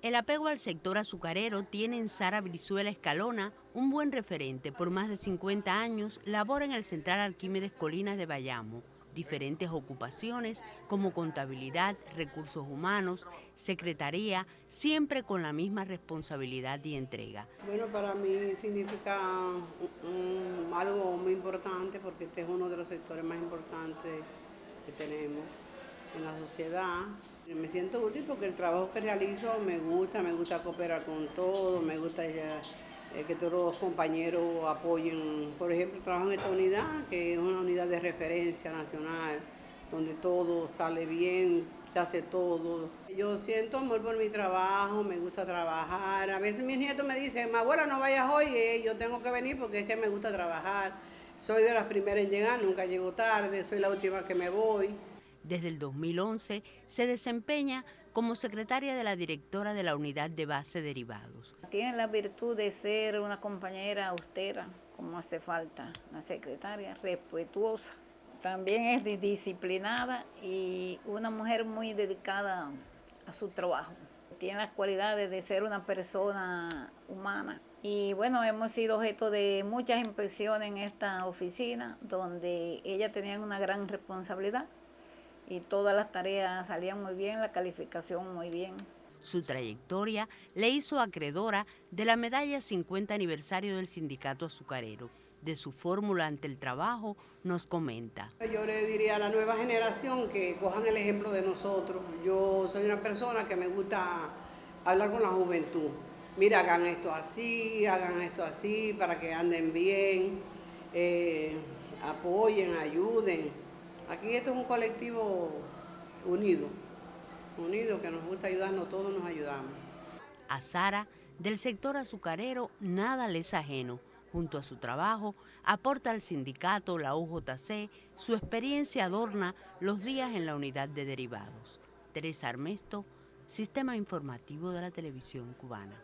El apego al sector azucarero tiene en Sara Brizuela Escalona un buen referente. Por más de 50 años labora en el Central Arquímedes Colinas de Bayamo. Diferentes ocupaciones como contabilidad, recursos humanos, secretaría, siempre con la misma responsabilidad y entrega. Bueno, para mí significa algo muy importante porque este es uno de los sectores más importantes que tenemos en la sociedad. Me siento útil porque el trabajo que realizo me gusta, me gusta cooperar con todo, me gusta eh, que todos los compañeros apoyen. Por ejemplo, trabajo en esta unidad, que es una unidad de referencia nacional, donde todo sale bien, se hace todo. Yo siento amor por mi trabajo, me gusta trabajar. A veces mis nietos me dicen, mi abuela no vayas hoy, eh, yo tengo que venir porque es que me gusta trabajar. Soy de las primeras en llegar, nunca llego tarde, soy la última que me voy. Desde el 2011 se desempeña como secretaria de la directora de la Unidad de Base Derivados. Tiene la virtud de ser una compañera austera, como hace falta, una secretaria respetuosa. También es disciplinada y una mujer muy dedicada a su trabajo. Tiene las cualidades de ser una persona humana. Y bueno, hemos sido objeto de muchas impresiones en esta oficina, donde ella tenía una gran responsabilidad y todas las tareas salían muy bien, la calificación muy bien. Su trayectoria le hizo acreedora de la medalla 50 aniversario del sindicato azucarero. De su fórmula ante el trabajo nos comenta. Yo le diría a la nueva generación que cojan el ejemplo de nosotros. Yo soy una persona que me gusta hablar con la juventud. Mira, hagan esto así, hagan esto así para que anden bien, eh, apoyen, ayuden. Aquí esto es un colectivo unido, unido que nos gusta ayudarnos, todos nos ayudamos. A Sara, del sector azucarero, nada le es ajeno. Junto a su trabajo, aporta al sindicato, la UJC, su experiencia adorna los días en la unidad de derivados. Teresa Armesto, Sistema Informativo de la Televisión Cubana.